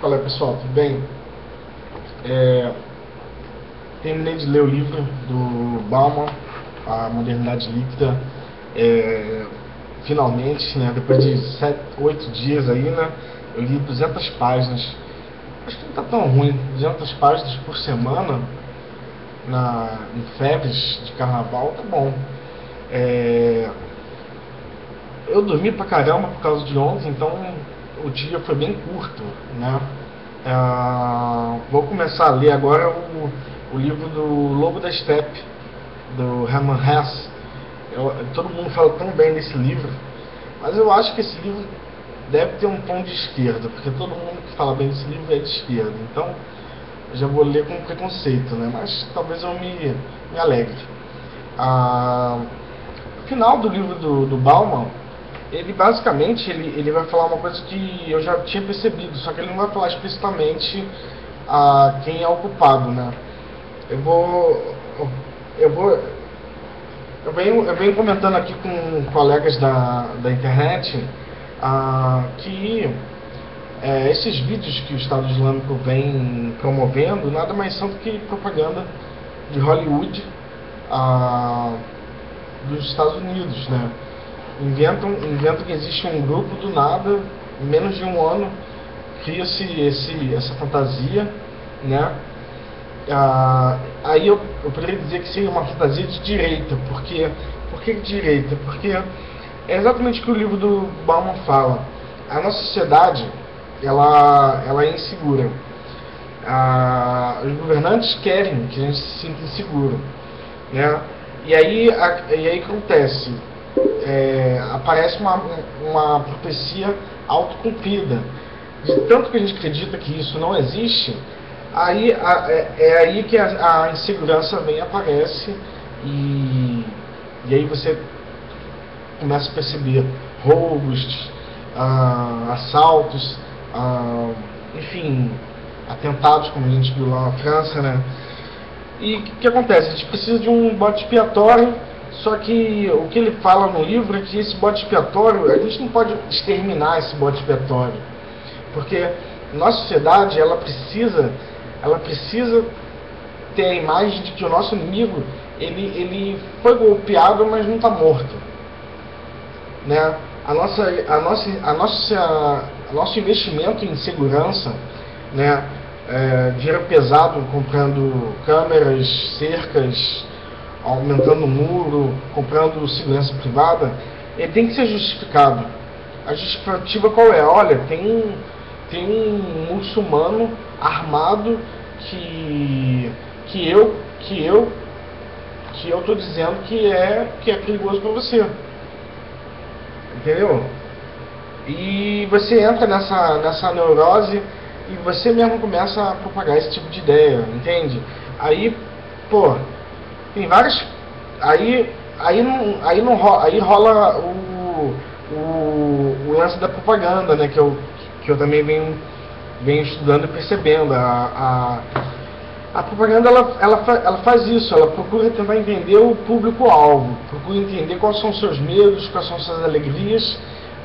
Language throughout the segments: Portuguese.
Fala pessoal, tudo bem? É, terminei de ler o livro do Bauman, A Modernidade Líquida. É, finalmente, né, depois de 7, 8 dias aí, né, eu li 200 páginas. Acho que não está tão ruim, 200 páginas por semana na, em febres de carnaval, tá bom. É, eu dormi pra caramba por causa de ontem, então o dia foi bem curto, né? Uh, vou começar a ler agora o, o livro do Lobo da Steppe, do Hermann Hesse. Eu, todo mundo fala tão bem desse livro, mas eu acho que esse livro deve ter um tom de esquerda, porque todo mundo que fala bem desse livro é de esquerda. Então, eu já vou ler com preconceito, né? Mas talvez eu me, me alegre. Uh, o final do livro do, do Bauman ele basicamente ele, ele vai falar uma coisa que eu já tinha percebido, só que ele não vai falar explicitamente a quem é o culpado, né? Eu vou eu vou eu venho, eu venho comentando aqui com colegas da, da internet ah, que é, esses vídeos que o Estado Islâmico vem promovendo nada mais são do que propaganda de Hollywood ah, dos Estados Unidos, né? Inventam, inventam que existe um grupo do nada, em menos de um ano, cria-se esse, essa fantasia, né? Ah, aí eu, eu poderia dizer que seria uma fantasia de direita, porque por que direita? Porque é exatamente o que o livro do Bauman fala. A nossa sociedade ela, ela é insegura. Ah, os governantes querem que a gente se sinta inseguro, né? E aí, a, e aí acontece é, aparece uma, uma profecia autocumprida. De tanto que a gente acredita que isso não existe, aí a, é, é, aí que a, a, insegurança vem aparece e, e aí você começa a perceber roubos, ah, assaltos, ah, enfim, atentados como a gente viu lá na França, né? E o que, que acontece? A gente precisa de um bote expiatório só que o que ele fala no livro é que esse bode expiatório, a gente não pode exterminar esse bode expiatório. Porque nossa sociedade, ela precisa, ela precisa ter a imagem de que o nosso inimigo, ele, ele foi golpeado, mas não está morto. Né? A nossa, a nossa, a nossa, a nosso investimento em segurança, né? É, dinheiro pesado comprando câmeras, cercas, aumentando o muro, comprando segurança privada, ele tem que ser justificado. A justificativa qual é? Olha, tem, tem um muçulmano armado que, que eu que eu que eu tô dizendo que é que é perigoso para você. Entendeu? E você entra nessa nessa neurose e você mesmo começa a propagar esse tipo de ideia, entende? Aí, pô, tem vários. Aí, aí, não, aí, não rola, aí rola o, o, o lance da propaganda, né? Que eu, que eu também venho, venho estudando e percebendo. A, a, a propaganda ela, ela, ela faz isso, ela procura tentar entender o público-alvo, procura entender quais são os seus medos, quais são as suas alegrias.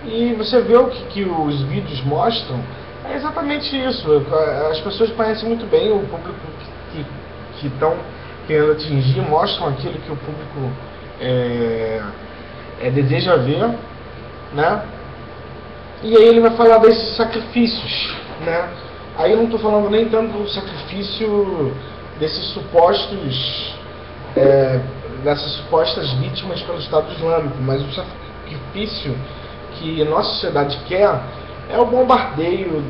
E você vê o que, que os vídeos mostram, é exatamente isso. As pessoas conhecem muito bem o público que estão querendo atingir mostram aquilo que o público é, é, deseja ver, né? E aí ele vai falar desses sacrifícios, né? Aí eu não estou falando nem tanto do sacrifício desses supostos, é, dessas supostas vítimas pelo Estado Islâmico, mas o sacrifício que a nossa sociedade quer é o bombardeio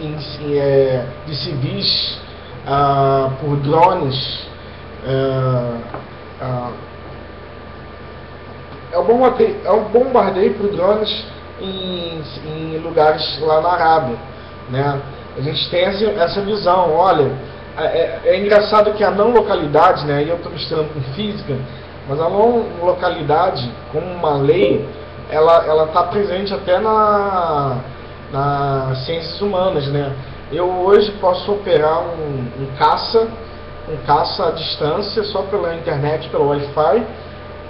em, é, de civis ah, por drones. Ah, ah, é, o bombardeio, é o bombardeio por drones em, em lugares lá na Arábia. Né? A gente tem essa, visão, olha, é, é, é, engraçado que a não localidade, né, eu estou misturando com física, mas a não localidade, como uma lei, ela está presente até na, nas ciências humanas, né? Eu hoje posso operar um, um caça, um caça à distância só pela internet, pelo Wi-Fi,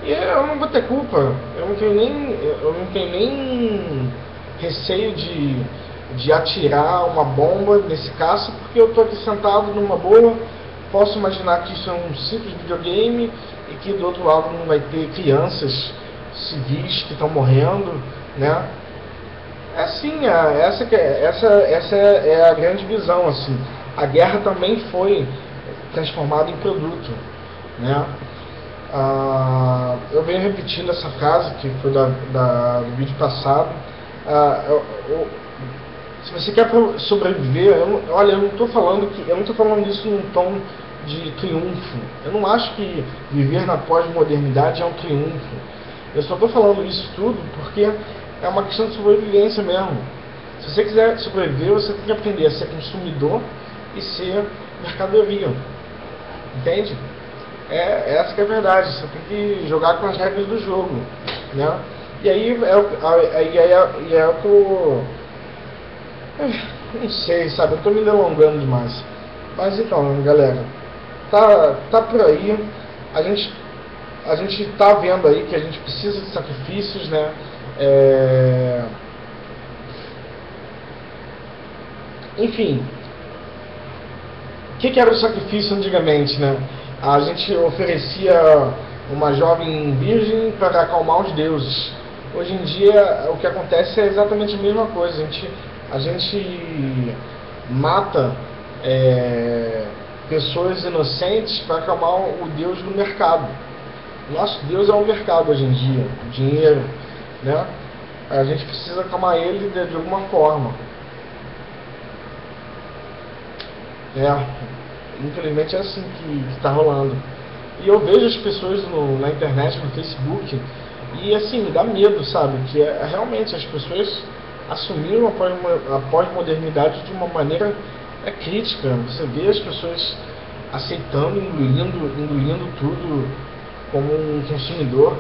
e eu não vou ter culpa. Eu não tenho nem, eu não tenho nem receio de, de atirar uma bomba nesse caça, porque eu estou aqui sentado numa boa, posso imaginar que isso é um simples videogame e que do outro lado não vai ter crianças civis que estão morrendo, né? É assim, é, essa, essa, essa é a grande visão, assim. A guerra também foi transformada em produto, né? Ah, eu venho repetindo essa frase que foi da, da do vídeo passado. Ah, eu, eu, se você quer sobreviver, eu, olha, eu não estou falando que eu não estou falando isso num tom de triunfo. Eu não acho que viver na pós-modernidade é um triunfo. Eu só estou falando isso tudo porque é uma questão de sobrevivência mesmo. Se você quiser sobreviver, você tem que aprender a ser consumidor e ser mercadoria. Entende? É, essa que é a verdade. Você tem que jogar com as regras do jogo. Né? E aí é, aí é, é o que eu. Não sei, sabe? Eu estou me delongando demais. Mas então, galera, tá, tá por aí. A gente a gente está vendo aí que a gente precisa de sacrifícios, né? É... Enfim, o que, que, era o sacrifício antigamente, né? A gente oferecia uma jovem virgem para acalmar os deuses. Hoje em dia, o que acontece é exatamente a mesma coisa. A gente, a gente mata é, pessoas inocentes para acalmar o deus do mercado. Nosso Deus é o mercado hoje em dia, o dinheiro, né? A gente precisa acalmar ele de, de alguma forma. É, infelizmente é assim que está rolando. E eu vejo as pessoas no, na internet, no Facebook, e assim, dá medo, sabe? Que é, realmente as pessoas assumiram a pós-modernidade de uma maneira é, crítica. Você vê as pessoas aceitando, engolindo, engolindo tudo como um consumidor